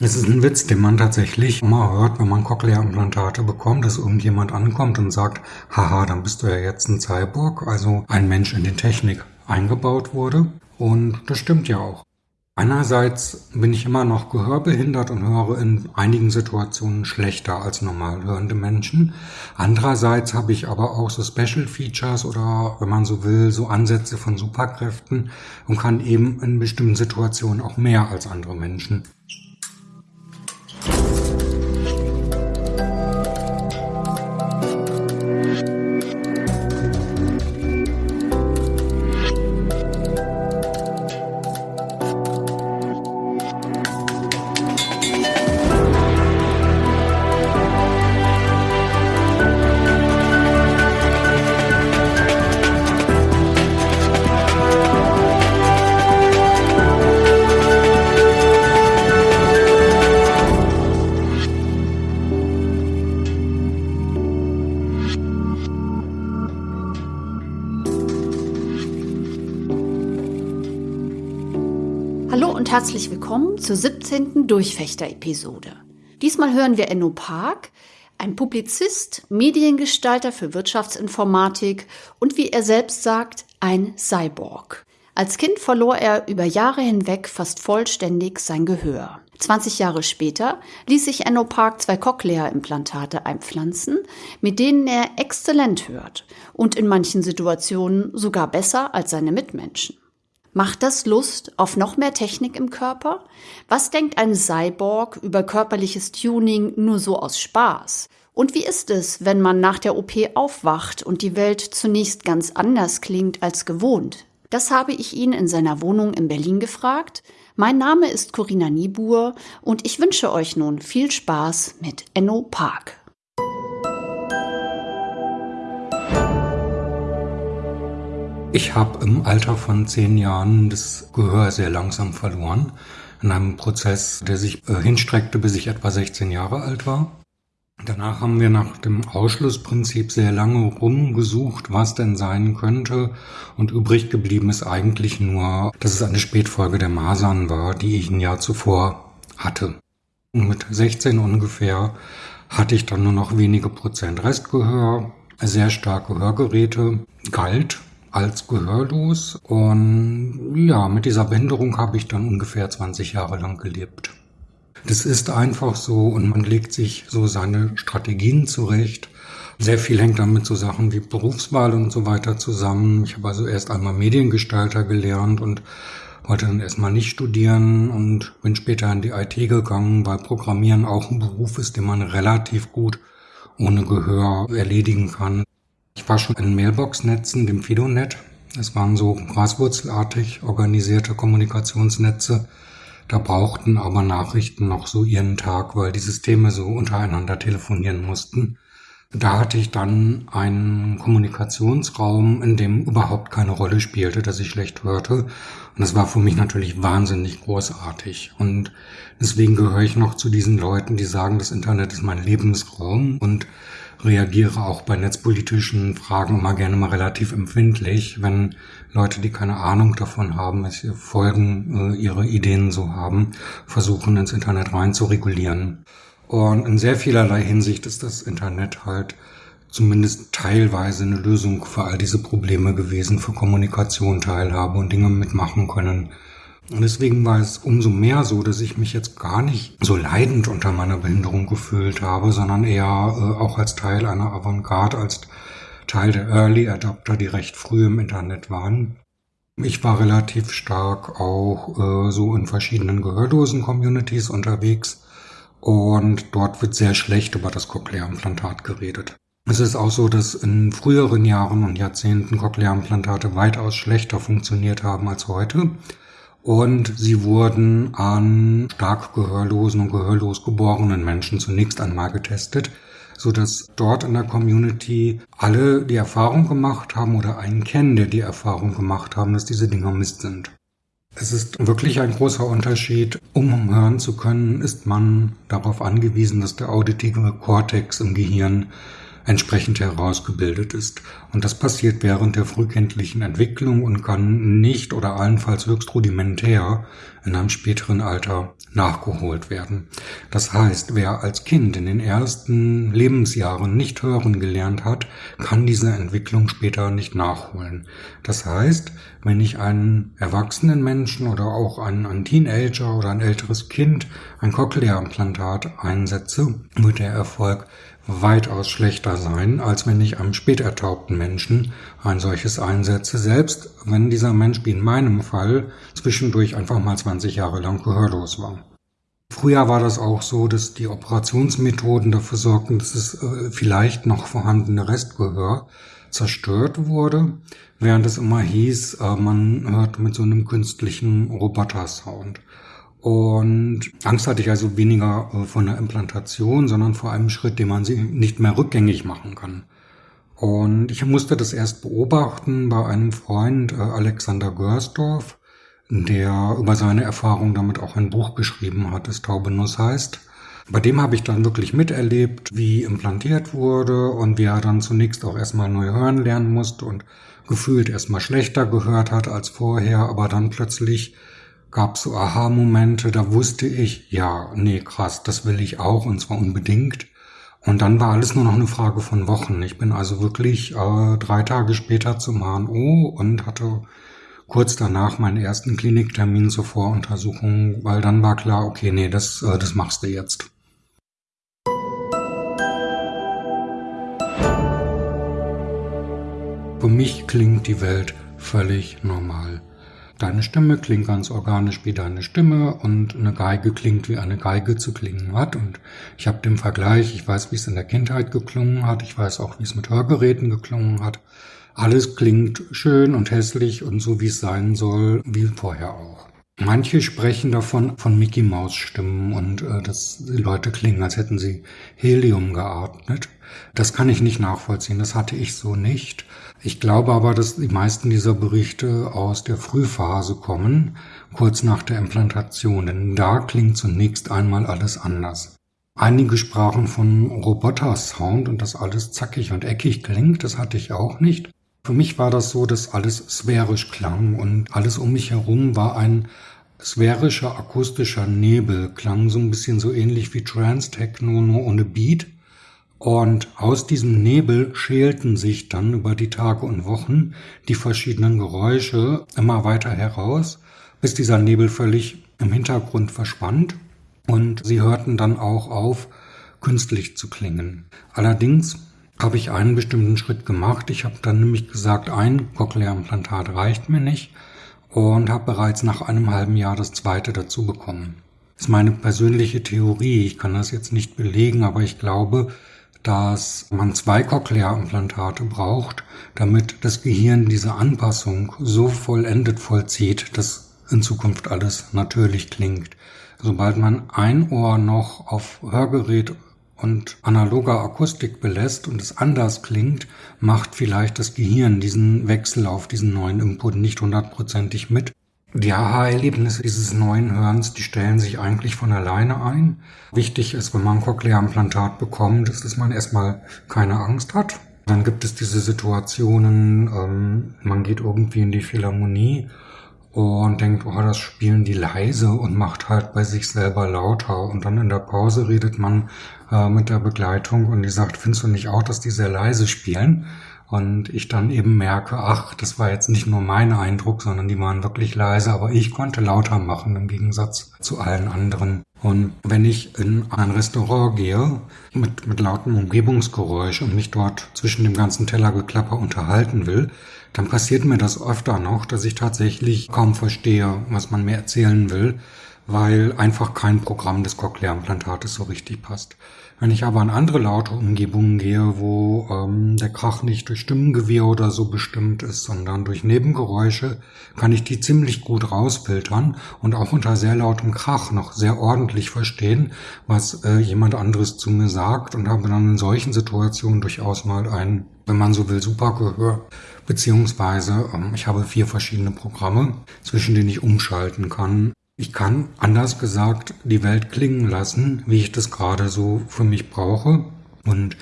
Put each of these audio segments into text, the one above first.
Es ist ein Witz, den man tatsächlich immer hört, wenn man Cochlea-Implantate bekommt, dass irgendjemand ankommt und sagt, haha, dann bist du ja jetzt ein Cyborg, also ein Mensch in die Technik eingebaut wurde. Und das stimmt ja auch. Einerseits bin ich immer noch gehörbehindert und höre in einigen Situationen schlechter als normal hörende Menschen. Andererseits habe ich aber auch so Special Features oder, wenn man so will, so Ansätze von Superkräften und kann eben in bestimmten Situationen auch mehr als andere Menschen. Thank you. Und herzlich willkommen zur 17. Durchfechter-Episode. Diesmal hören wir Enno Park, ein Publizist, Mediengestalter für Wirtschaftsinformatik und wie er selbst sagt, ein Cyborg. Als Kind verlor er über Jahre hinweg fast vollständig sein Gehör. 20 Jahre später ließ sich Enno Park zwei Cochlea-Implantate einpflanzen, mit denen er exzellent hört und in manchen Situationen sogar besser als seine Mitmenschen. Macht das Lust auf noch mehr Technik im Körper? Was denkt ein Cyborg über körperliches Tuning nur so aus Spaß? Und wie ist es, wenn man nach der OP aufwacht und die Welt zunächst ganz anders klingt als gewohnt? Das habe ich ihn in seiner Wohnung in Berlin gefragt. Mein Name ist Corinna Niebuhr und ich wünsche euch nun viel Spaß mit Enno Park. Ich habe im Alter von zehn Jahren das Gehör sehr langsam verloren. In einem Prozess, der sich äh, hinstreckte, bis ich etwa 16 Jahre alt war. Danach haben wir nach dem Ausschlussprinzip sehr lange rumgesucht, was denn sein könnte. Und übrig geblieben ist eigentlich nur, dass es eine Spätfolge der Masern war, die ich ein Jahr zuvor hatte. Und mit 16 ungefähr hatte ich dann nur noch wenige Prozent Restgehör, sehr starke Hörgeräte, galt als gehörlos. Und ja, mit dieser Behinderung habe ich dann ungefähr 20 Jahre lang gelebt. Das ist einfach so und man legt sich so seine Strategien zurecht. Sehr viel hängt damit so Sachen wie Berufswahl und so weiter zusammen. Ich habe also erst einmal Mediengestalter gelernt und wollte dann erstmal nicht studieren und bin später in die IT gegangen, weil Programmieren auch ein Beruf ist, den man relativ gut ohne Gehör erledigen kann. War schon in Mailbox-Netzen, dem Fidonet. Es waren so graswurzelartig organisierte Kommunikationsnetze. Da brauchten aber Nachrichten noch so ihren Tag, weil die Systeme so untereinander telefonieren mussten. Da hatte ich dann einen Kommunikationsraum, in dem überhaupt keine Rolle spielte, dass ich schlecht hörte. Und das war für mich natürlich wahnsinnig großartig. Und deswegen gehöre ich noch zu diesen Leuten, die sagen, das Internet ist mein Lebensraum und reagiere auch bei netzpolitischen Fragen immer gerne mal relativ empfindlich, wenn Leute, die keine Ahnung davon haben, welche Folgen äh, ihre Ideen so haben, versuchen ins Internet rein zu regulieren. Und in sehr vielerlei Hinsicht ist das Internet halt zumindest teilweise eine Lösung für all diese Probleme gewesen, für Kommunikation, Teilhabe und Dinge mitmachen können. Und deswegen war es umso mehr so, dass ich mich jetzt gar nicht so leidend unter meiner Behinderung gefühlt habe, sondern eher äh, auch als Teil einer Avantgarde, als Teil der Early Adapter, die recht früh im Internet waren. Ich war relativ stark auch äh, so in verschiedenen Gehörlosen-Communities unterwegs und dort wird sehr schlecht über das Cochlea-Implantat geredet. Es ist auch so, dass in früheren Jahren und Jahrzehnten Cochlea-Implantate weitaus schlechter funktioniert haben als heute und sie wurden an stark gehörlosen und gehörlos geborenen Menschen zunächst einmal getestet, so dass dort in der Community alle die Erfahrung gemacht haben oder einen kennen, der die Erfahrung gemacht haben, dass diese Dinger Mist sind. Es ist wirklich ein großer Unterschied. Um hören zu können, ist man darauf angewiesen, dass der auditive Kortex im Gehirn entsprechend herausgebildet ist. Und das passiert während der frühkindlichen Entwicklung und kann nicht oder allenfalls höchst rudimentär in einem späteren Alter nachgeholt werden. Das heißt, wer als Kind in den ersten Lebensjahren nicht hören gelernt hat, kann diese Entwicklung später nicht nachholen. Das heißt, wenn ich einen erwachsenen Menschen oder auch einen, einen Teenager oder ein älteres Kind ein Cochlea-Implantat einsetze, wird der Erfolg weitaus schlechter sein, als wenn ich einem spätertaubten Menschen ein solches einsetze, selbst wenn dieser Mensch wie in meinem Fall zwischendurch einfach mal 20 Jahre lang gehörlos war. Früher war das auch so, dass die Operationsmethoden dafür sorgten, dass das äh, vielleicht noch vorhandene Restgehör zerstört wurde, während es immer hieß, äh, man hört mit so einem künstlichen Roboter-Sound. Und Angst hatte ich also weniger äh, von der Implantation, sondern vor einem Schritt, den man sie nicht mehr rückgängig machen kann. Und ich musste das erst beobachten bei einem Freund, äh, Alexander Görsdorf, der über seine Erfahrung damit auch ein Buch geschrieben hat, das Taubenuss heißt. Bei dem habe ich dann wirklich miterlebt, wie implantiert wurde und wie er dann zunächst auch erstmal neu hören lernen musste und gefühlt erstmal schlechter gehört hat als vorher, aber dann plötzlich gab so Aha-Momente, da wusste ich, ja, nee, krass, das will ich auch und zwar unbedingt. Und dann war alles nur noch eine Frage von Wochen. Ich bin also wirklich äh, drei Tage später zum HNO und hatte kurz danach meinen ersten Kliniktermin zur Voruntersuchung, weil dann war klar, okay, nee, das, äh, das machst du jetzt. Für mich klingt die Welt völlig normal. Deine Stimme klingt ganz organisch wie deine Stimme und eine Geige klingt wie eine Geige zu klingen hat. Und ich habe den Vergleich, ich weiß, wie es in der Kindheit geklungen hat, ich weiß auch, wie es mit Hörgeräten geklungen hat. Alles klingt schön und hässlich und so, wie es sein soll, wie vorher auch. Manche sprechen davon von Mickey Maus Stimmen und äh, dass die Leute klingen, als hätten sie Helium geatmet. Das kann ich nicht nachvollziehen, das hatte ich so nicht. Ich glaube aber, dass die meisten dieser Berichte aus der Frühphase kommen, kurz nach der Implantation, denn da klingt zunächst einmal alles anders. Einige sprachen von Roboter-Sound und dass alles zackig und eckig klingt, das hatte ich auch nicht. Für mich war das so, dass alles sphärisch klang und alles um mich herum war ein sphärischer akustischer Nebel, klang so ein bisschen so ähnlich wie Trance-Techno, nur ohne Beat. Und aus diesem Nebel schälten sich dann über die Tage und Wochen die verschiedenen Geräusche immer weiter heraus, bis dieser Nebel völlig im Hintergrund verschwand und sie hörten dann auch auf, künstlich zu klingen. Allerdings habe ich einen bestimmten Schritt gemacht. Ich habe dann nämlich gesagt, ein Cochlea-Implantat reicht mir nicht und habe bereits nach einem halben Jahr das zweite dazu bekommen. Das ist meine persönliche Theorie. Ich kann das jetzt nicht belegen, aber ich glaube, dass man zwei Cochlea-Implantate braucht, damit das Gehirn diese Anpassung so vollendet vollzieht, dass in Zukunft alles natürlich klingt. Sobald man ein Ohr noch auf Hörgerät und analoger Akustik belässt und es anders klingt, macht vielleicht das Gehirn diesen Wechsel auf diesen neuen Input nicht hundertprozentig mit die Aha-Erlebnisse dieses neuen Hörens, die stellen sich eigentlich von alleine ein. Wichtig ist, wenn man ein Cochlea-Implantat bekommt, ist, dass man erstmal keine Angst hat. Dann gibt es diese Situationen, ähm, man geht irgendwie in die Philharmonie und denkt, oh, das spielen die leise und macht halt bei sich selber lauter. Und dann in der Pause redet man äh, mit der Begleitung und die sagt, findest du nicht auch, dass die sehr leise spielen? Und ich dann eben merke, ach, das war jetzt nicht nur mein Eindruck, sondern die waren wirklich leise, aber ich konnte lauter machen im Gegensatz zu allen anderen. Und wenn ich in ein Restaurant gehe mit, mit lautem Umgebungsgeräusch und mich dort zwischen dem ganzen Tellergeklapper unterhalten will, dann passiert mir das öfter noch, dass ich tatsächlich kaum verstehe, was man mir erzählen will, weil einfach kein Programm des Cochlea-Implantates so richtig passt. Wenn ich aber in andere laute Umgebungen gehe, wo ähm, der Krach nicht durch Stimmengewirr oder so bestimmt ist, sondern durch Nebengeräusche, kann ich die ziemlich gut rausfiltern und auch unter sehr lautem Krach noch sehr ordentlich verstehen, was äh, jemand anderes zu mir sagt und habe dann in solchen Situationen durchaus mal ein, wenn man so will, super Gehör. Beziehungsweise ähm, ich habe vier verschiedene Programme, zwischen denen ich umschalten kann, ich kann, anders gesagt, die Welt klingen lassen, wie ich das gerade so für mich brauche. Und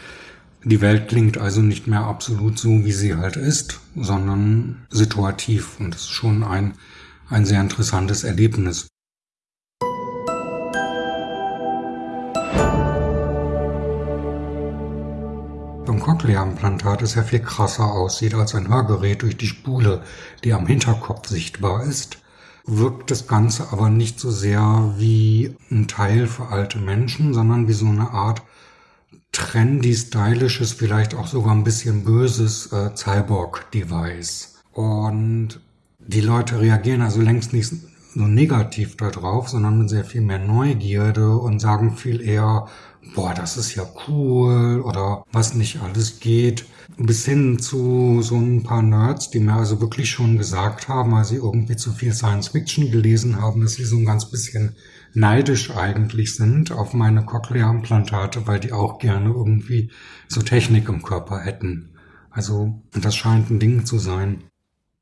Die Welt klingt also nicht mehr absolut so, wie sie halt ist, sondern situativ und das ist schon ein, ein sehr interessantes Erlebnis. Beim Cochlea-Implantat es ja viel krasser aussieht als ein Hörgerät durch die Spule, die am Hinterkopf sichtbar ist, wirkt das Ganze aber nicht so sehr wie ein Teil für alte Menschen, sondern wie so eine Art trendy, stylisches, vielleicht auch sogar ein bisschen böses äh, Cyborg-Device. Und die Leute reagieren also längst nicht so negativ darauf, sondern mit sehr viel mehr Neugierde und sagen viel eher, boah, das ist ja cool oder was nicht alles geht. Bis hin zu so ein paar Nerds, die mir also wirklich schon gesagt haben, als sie irgendwie zu viel Science Fiction gelesen haben, dass sie so ein ganz bisschen neidisch eigentlich sind auf meine Cochlea-Implantate, weil die auch gerne irgendwie so Technik im Körper hätten. Also das scheint ein Ding zu sein.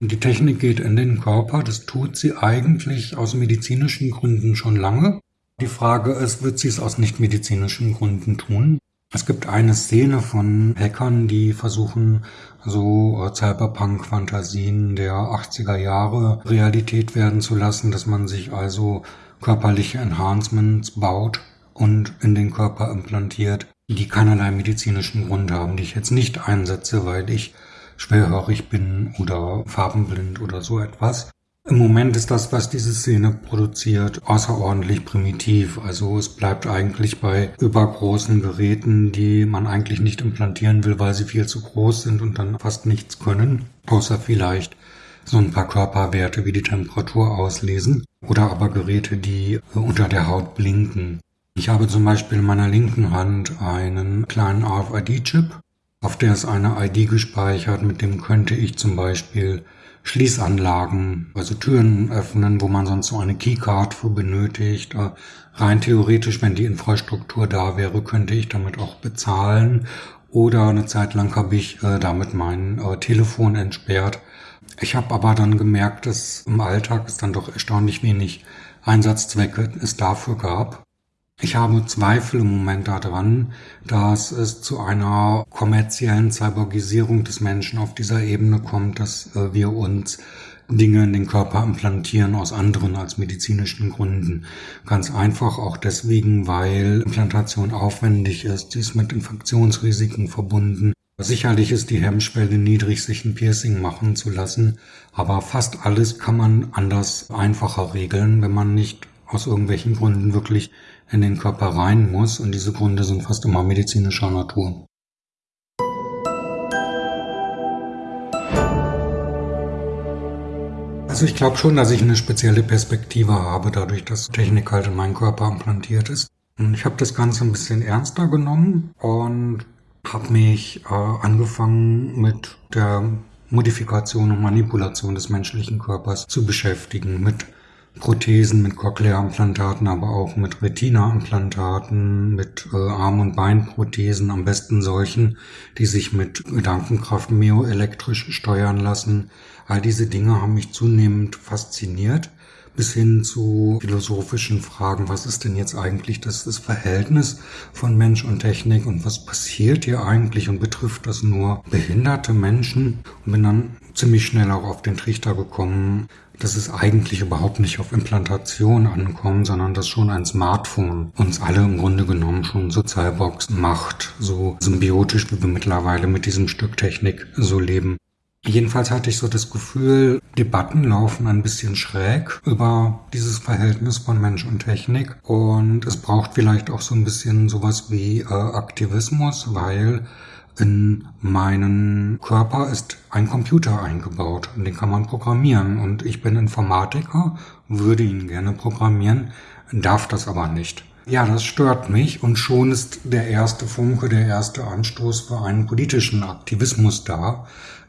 Die Technik geht in den Körper, das tut sie eigentlich aus medizinischen Gründen schon lange. Die Frage ist, wird sie es aus nichtmedizinischen Gründen tun? Es gibt eine Szene von Hackern, die versuchen, so äh, Cyberpunk-Fantasien der 80er Jahre Realität werden zu lassen, dass man sich also körperliche Enhancements baut und in den Körper implantiert, die keinerlei medizinischen Grund haben, die ich jetzt nicht einsetze, weil ich schwerhörig bin oder farbenblind oder so etwas. Im Moment ist das, was diese Szene produziert, außerordentlich primitiv. Also es bleibt eigentlich bei übergroßen Geräten, die man eigentlich nicht implantieren will, weil sie viel zu groß sind und dann fast nichts können, außer vielleicht so ein paar Körperwerte wie die Temperatur auslesen oder aber Geräte, die unter der Haut blinken. Ich habe zum Beispiel in meiner linken Hand einen kleinen RFID-Chip, auf der ist eine ID gespeichert, mit dem könnte ich zum Beispiel Schließanlagen, also Türen öffnen, wo man sonst so eine Keycard für benötigt. Äh, rein theoretisch, wenn die Infrastruktur da wäre, könnte ich damit auch bezahlen. Oder eine Zeit lang habe ich äh, damit mein äh, Telefon entsperrt, ich habe aber dann gemerkt, dass im Alltag es dann doch erstaunlich wenig Einsatzzwecke es dafür gab. Ich habe Zweifel im Moment daran, dass es zu einer kommerziellen Cyborgisierung des Menschen auf dieser Ebene kommt, dass äh, wir uns Dinge in den Körper implantieren aus anderen als medizinischen Gründen. Ganz einfach auch deswegen, weil Implantation aufwendig ist. Sie ist mit Infektionsrisiken verbunden. Sicherlich ist die Hemmschwelle niedrig, sich ein Piercing machen zu lassen, aber fast alles kann man anders einfacher regeln, wenn man nicht aus irgendwelchen Gründen wirklich in den Körper rein muss und diese Gründe sind fast immer medizinischer Natur. Also ich glaube schon, dass ich eine spezielle Perspektive habe, dadurch, dass Technik halt in meinen Körper implantiert ist. Und ich habe das Ganze ein bisschen ernster genommen und habe mich äh, angefangen mit der Modifikation und Manipulation des menschlichen Körpers zu beschäftigen, mit Prothesen, mit Cochlea-Implantaten, aber auch mit Retina-Implantaten, mit äh, Arm- und Beinprothesen, am besten solchen, die sich mit Gedankenkraft myoelektrisch steuern lassen. All diese Dinge haben mich zunehmend fasziniert bis hin zu philosophischen Fragen. Was ist denn jetzt eigentlich das, das Verhältnis von Mensch und Technik und was passiert hier eigentlich und betrifft das nur behinderte Menschen? Und bin dann ziemlich schnell auch auf den Trichter gekommen, dass es eigentlich überhaupt nicht auf Implantation ankommt, sondern dass schon ein Smartphone uns alle im Grunde genommen schon so Cyborgs macht, so symbiotisch, wie wir mittlerweile mit diesem Stück Technik so leben. Jedenfalls hatte ich so das Gefühl, Debatten laufen ein bisschen schräg über dieses Verhältnis von Mensch und Technik. Und es braucht vielleicht auch so ein bisschen sowas wie äh, Aktivismus, weil in meinen Körper ist ein Computer eingebaut und den kann man programmieren. Und ich bin Informatiker, würde ihn gerne programmieren, darf das aber nicht. Ja, das stört mich und schon ist der erste Funke, der erste Anstoß für einen politischen Aktivismus da,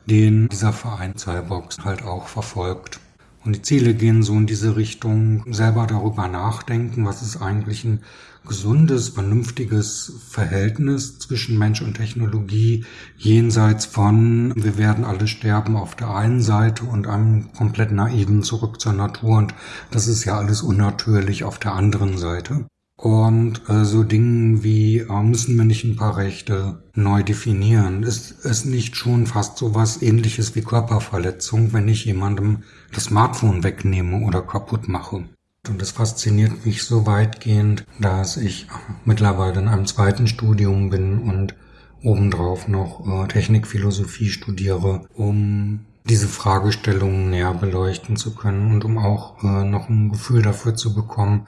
den dieser Verein Cyborgs halt auch verfolgt. Und die Ziele gehen so in diese Richtung, selber darüber nachdenken, was ist eigentlich ein gesundes, vernünftiges Verhältnis zwischen Mensch und Technologie, jenseits von wir werden alle sterben auf der einen Seite und einem komplett naiven zurück zur Natur und das ist ja alles unnatürlich auf der anderen Seite. Und äh, so Dingen wie, äh, müssen wir nicht ein paar Rechte neu definieren? Ist es nicht schon fast so was ähnliches wie Körperverletzung, wenn ich jemandem das Smartphone wegnehme oder kaputt mache? Und das fasziniert mich so weitgehend, dass ich mittlerweile in einem zweiten Studium bin und obendrauf noch äh, Technikphilosophie studiere, um diese Fragestellungen näher beleuchten zu können und um auch äh, noch ein Gefühl dafür zu bekommen,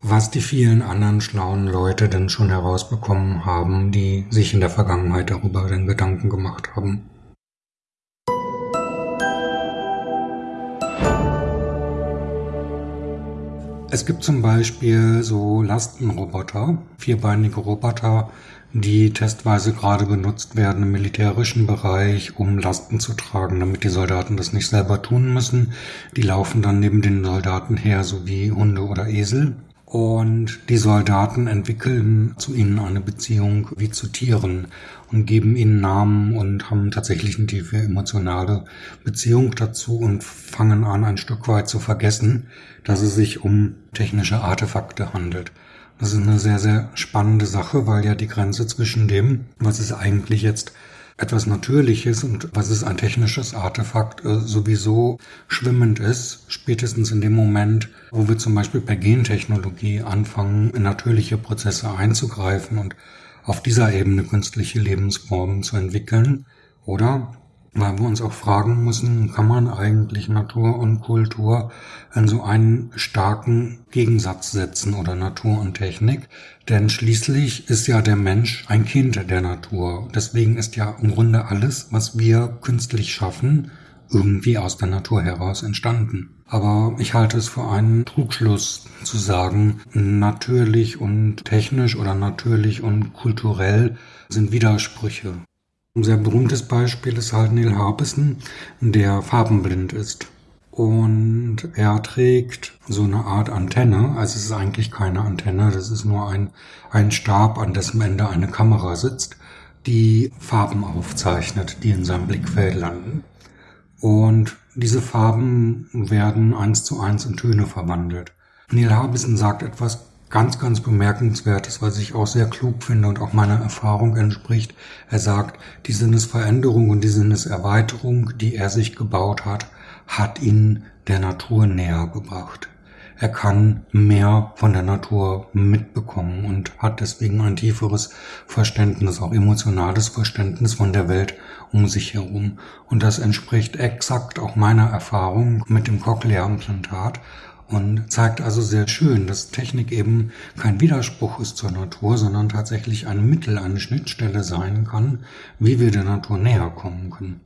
was die vielen anderen schlauen Leute denn schon herausbekommen haben, die sich in der Vergangenheit darüber den Gedanken gemacht haben. Es gibt zum Beispiel so Lastenroboter, vierbeinige Roboter, die testweise gerade benutzt werden im militärischen Bereich, um Lasten zu tragen, damit die Soldaten das nicht selber tun müssen. Die laufen dann neben den Soldaten her, so wie Hunde oder Esel. Und die Soldaten entwickeln zu ihnen eine Beziehung wie zu Tieren und geben ihnen Namen und haben tatsächlich eine tiefe emotionale Beziehung dazu und fangen an, ein Stück weit zu vergessen, dass es sich um technische Artefakte handelt. Das ist eine sehr, sehr spannende Sache, weil ja die Grenze zwischen dem, was ist eigentlich jetzt etwas Natürliches und was ist ein technisches Artefakt äh, sowieso schwimmend ist, spätestens in dem Moment, wo wir zum Beispiel per Gentechnologie anfangen, in natürliche Prozesse einzugreifen und auf dieser Ebene künstliche Lebensformen zu entwickeln, oder weil wir uns auch fragen müssen, kann man eigentlich Natur und Kultur in so einen starken Gegensatz setzen oder Natur und Technik? Denn schließlich ist ja der Mensch ein Kind der Natur. Deswegen ist ja im Grunde alles, was wir künstlich schaffen, irgendwie aus der Natur heraus entstanden. Aber ich halte es für einen Trugschluss zu sagen, natürlich und technisch oder natürlich und kulturell sind Widersprüche. Ein sehr berühmtes Beispiel ist halt Neil Harbison, der farbenblind ist. Und er trägt so eine Art Antenne, also es ist eigentlich keine Antenne, das ist nur ein, ein Stab, an dessen Ende eine Kamera sitzt, die Farben aufzeichnet, die in seinem Blickfeld landen. Und diese Farben werden eins zu eins in Töne verwandelt. Neil Harbison sagt etwas ganz, ganz bemerkenswertes, was ich auch sehr klug finde und auch meiner Erfahrung entspricht. Er sagt, die Sinnesveränderung und die Sinneserweiterung, die er sich gebaut hat, hat ihn der Natur näher gebracht. Er kann mehr von der Natur mitbekommen und hat deswegen ein tieferes Verständnis, auch emotionales Verständnis von der Welt um sich herum. Und das entspricht exakt auch meiner Erfahrung mit dem Cochlea-Implantat und zeigt also sehr schön, dass Technik eben kein Widerspruch ist zur Natur, sondern tatsächlich ein Mittel, eine Schnittstelle sein kann, wie wir der Natur näher kommen können.